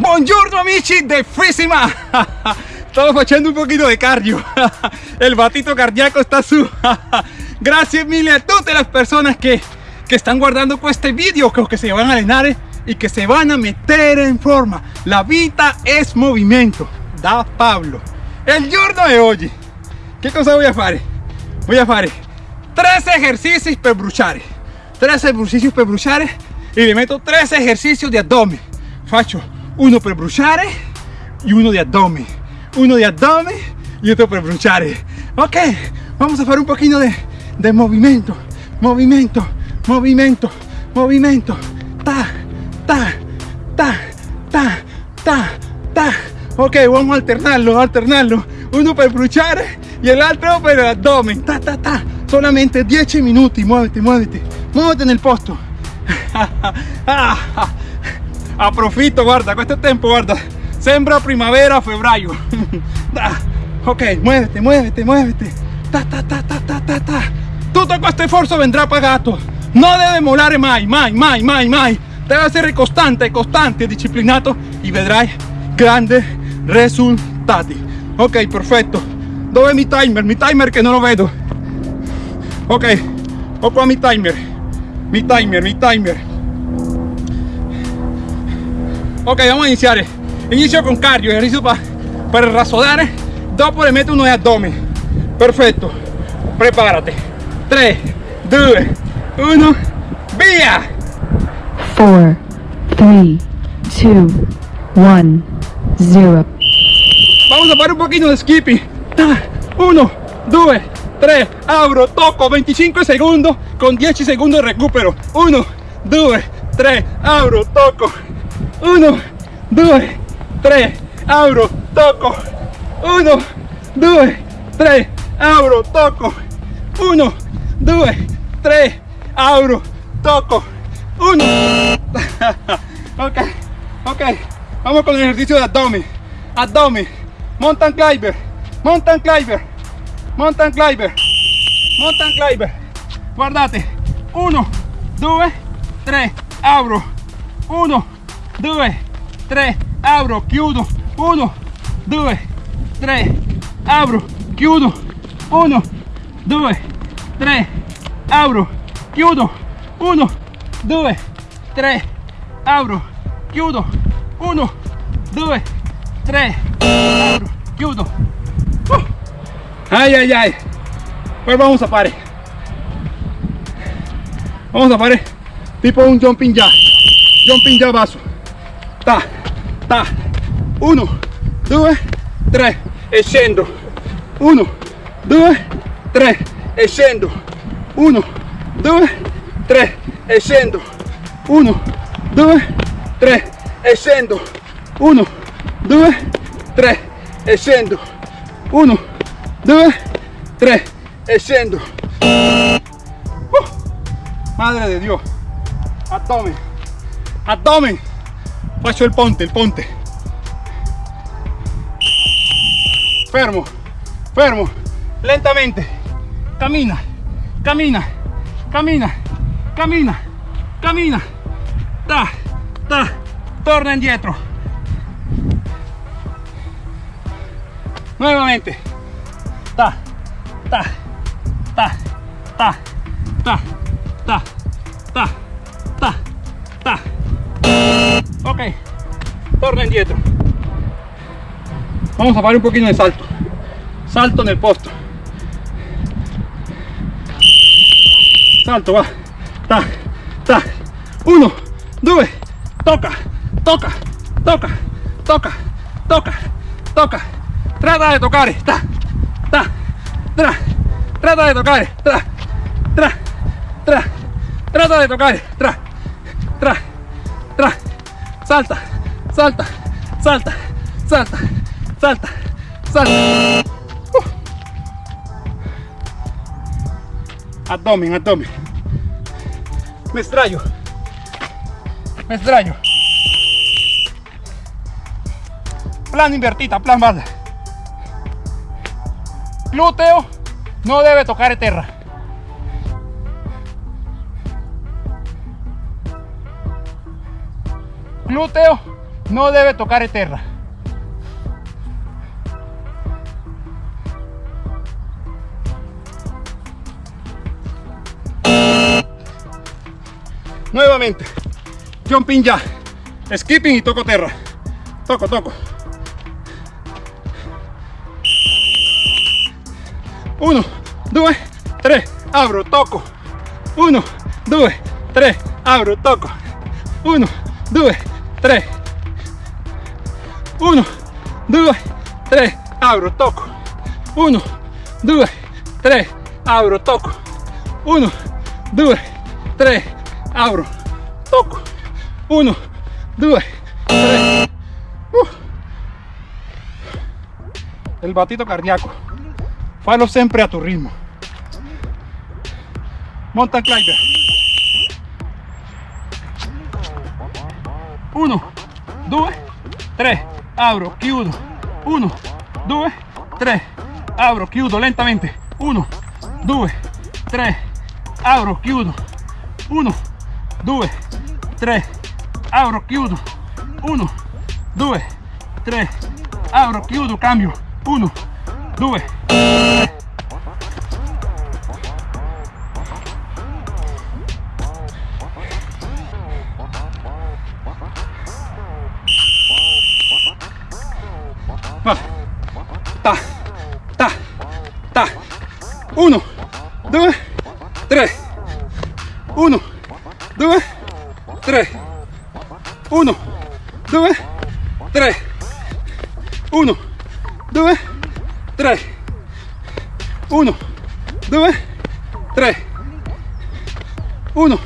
Buongiorno amici de Físima. Estamos haciendo un poquito de cardio. El batito cardíaco está su. Gracias mille a todas las personas que, que están guardando con este vídeo, que, se van a allenare y que se van a meter en forma. La vida es movimiento. Da Pablo. El giorno de hoy. ¿Qué cosa voy a hacer? Voy a hacer tres ejercicios para bruciare. Tres ejercicios para bruciare y le meto tres ejercicios de abdomen. Faccio uno per bruciare y uno de abdomen. Uno de abdomen y otro per bruciare. Ok, vamos a hacer un poquito de, de movimiento, movimiento, movimiento, movimiento. Ta, ta, ta, ta, ta, ta. Ok, vamos a alternarlo, alternarlo. Uno per bruciare y el otro per abdomen. Ta, ta, ta. Solamente 10 minutos. Muévete, muévete. Muévete en el posto. Aprofito, guarda, questo tempo, guarda. Sembra primavera, febbraio. ok, muévete, muévete, muévete. Ta, ta, ta, ta, ta, ta, ta. Tutto questo sforzo vendrà pagato. No debe molare mai, mai, mai, mai, mai. Debe essere costante, costante, disciplinato y vedrai grandi risultati. Ok, perfetto. Dove è mi timer? Mi timer che non lo vedo. Ok, ho qua mi timer. Mi timer, mi timer. Ok, vamos a iniciar. Inicio con cardio, ejercicio para, para rasodar. Dopo le meto uno de abdomen. Perfecto. Prepárate. 3, 2, 1, via. 4, 3, 2, 1, 0. Vamos a fare un pochino de skipping. 1, 2, 3, abro, toco, 25 segundos con 10 segundos de recupero. 1, 2, 3, abro, toco. 1, 2, 3, abro, toco. 1, 2, 3, abro, toco. 1, 2, 3, abro, toco. 1. ok, ok. Vamos con el ejercicio de abdomen. Abdomen. Mountain climber. Mountain climber. Mountain climber. Mountain climber. Guardate. 1, 2, 3, abro. 1, 2, 3, abro, chiudo. 1, 2, 3, abro, chiudo. 1, 2, 3, abro, chiudo. 1, 2, 3, abro, chiudo. 1, 2, 3, abro, chiudo. Uh. Ay, ay, ay. Pues vamos a fare. Vamos a fare tipo un jumping jack. Jumping jack basso. Ta, ta. 1, 2, 3 e scendo. 1, 2, 3 e scendo. 1, 2, 3 e scendo. 1, 2, 3 e scendo. 1, 2, 3 e scendo. 1, 2, 3 e madre de Dios. Abdomen. Abdomen. Paso el ponte, el ponte. Fermo, fermo, lentamente. Camina, camina, camina, camina, camina. Da, da, torna indietro. Nuevamente. Da, da, da, da, da. Torna indietro. Vamos a fare un pochino de salto. Salto nel posto. Salto, va. Ta, ta. Uno, due, toca, toca, toca, toca, toca, toca. Trata de tocar. Ta, ta, tra. Trata de tocar. Tra, tra, tra. Trata. Tra, tra, tra. Salta, salta, salta, salta, salta, salta. Uh. Abdomen, abdomen. Me extraño. Me extraño. Plan invertita, plan base. Glúteo no debe tocar tierra. Glúteo no debe tocar tierra. Nuevamente, jumping ya, skipping y toco tierra. Toco, toco. Uno, dos, tres, abro, toco. Uno, dos, tres, abro, toco. Uno, dos, 3 1 2 3 abro toco. 1 2 3 abro toco. 1 2 3 abro toco. 1 2 3 uh. el batito cardíaco. Falo siempre a tu ritmo. Mountain climber 1 2 3 apro chiudo 1 2 3 apro chiudo lentamente. 1 2 3 apro chiudo 1 2 3 apro chiudo 1 2 3 apro chiudo cambio. 1 2 3 1, 2, 3. 1, 2, 3. 1, 2, 3. 1, 2, 3. 1, 2, 3. 1.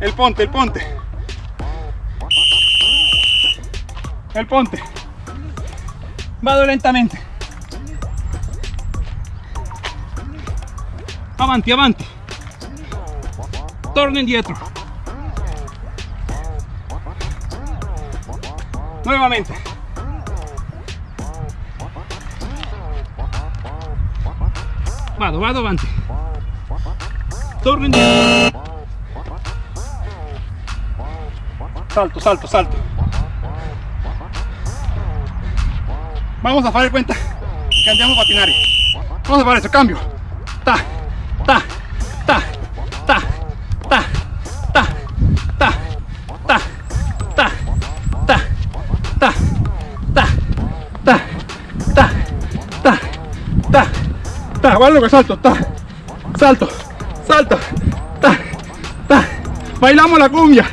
El ponte, el ponte. El ponte. Vado lentamente. Avanti, avanti. Torno indietro. Nuevamente. Vado, vado avanti. Torno indietro. Salto, salto, salto. Vamos a hacer cuenta que andiamo a patinar. Vamos a hacer eso, cambio. Ta, ta, ta, ta, ta, ta, ta, ta, ta, ta, ta, ta, ta, ta, ta, ta, ta, lo que salto, ta, salto, salto, ta, ta, bailamos la cumbia.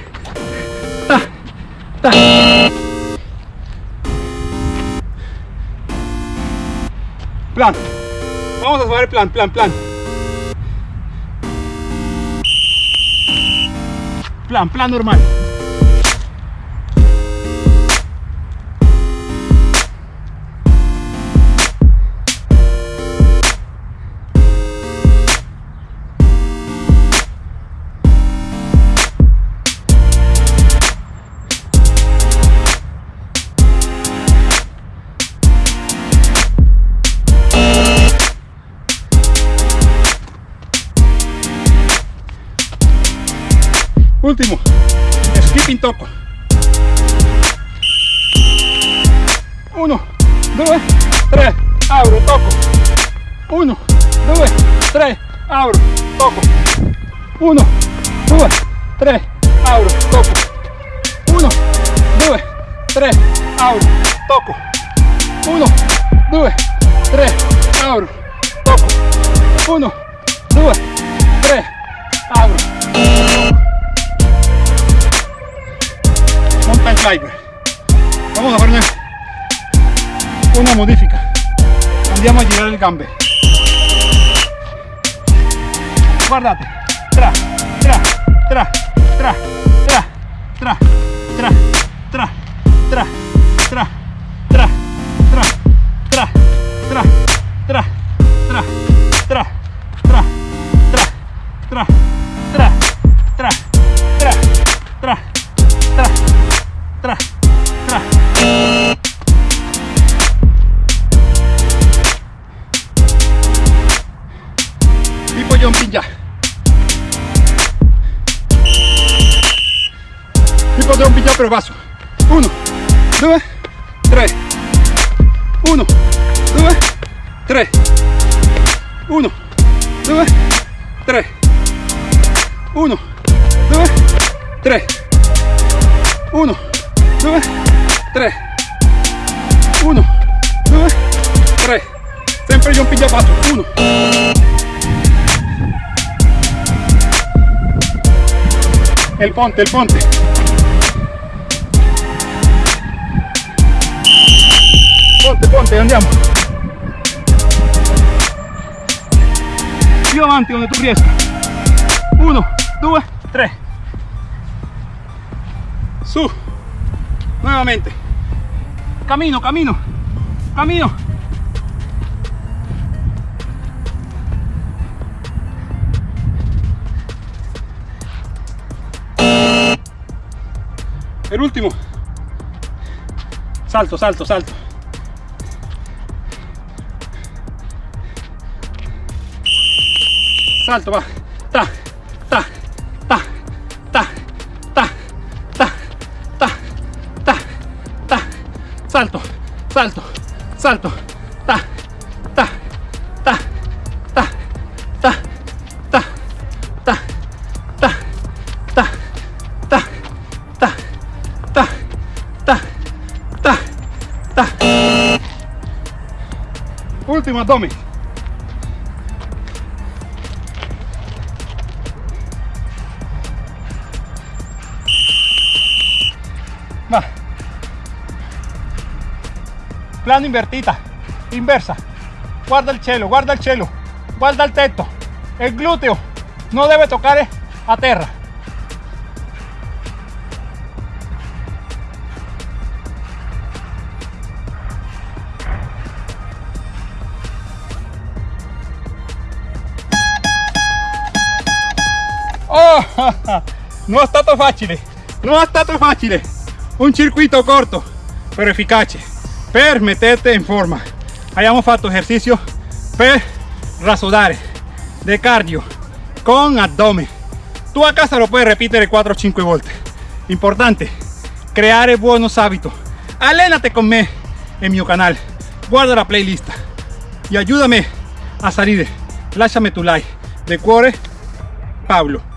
Ta, ta. Plan. Vamos a hacer el plan, plan, plan. Plan, plan normal. Último. Skipping toco. Uno, dos, tres, abro, toco. Uno, dos, tres, abro, toco. Uno, dos, tres, abro, toco. Uno, dos, tres, abro, toco. Uno, dos, tres, abro, toco. Uno, dos, tres, abro. Vamos a hacer una, modifica. Andiamo a girar el gambe. Guardate. Tra, tra, tra, tra, tra, tra, tra, tra, padrón pillado pero vaso. Uno, dos, tres. Uno, dos, tres. Uno, dos, tres. Uno, dos, tres. Uno, dos, tres. Uno, dos, tres. Siempre yo pilla vaso. Uno. El ponte, el ponte. Ponte ponte andiamo. Più avanti donde tu riesca 1 2 3 su. Nuevamente. Camino camino. Camino. El último. Salto salto salto salto va ta ta ta ta ta ta ta ta ta salto salto salto ta ta ta ta ta ta ta ta ta ta ta ta ta ta ta último abdomen Va. Plano invertita, inversa. Guarda el chelo, guarda el chelo, guarda el teto. El glúteo no debe tocar eh, a tierra. Oh, non è stato facile, eh. non è stato facile. Eh. Un circuito corto, però efficace, per metterti in forma. Abbiamo fatto esercizio per rasodare, de cardio, con abdomen. Tu a casa lo puedes repetir 4 o 5 volte. Importante, creare buenos hábitos. Allénate con me en mi canal. Guarda la playlist y ayúdame a salir. Lasciami tu like. De cuore, Pablo.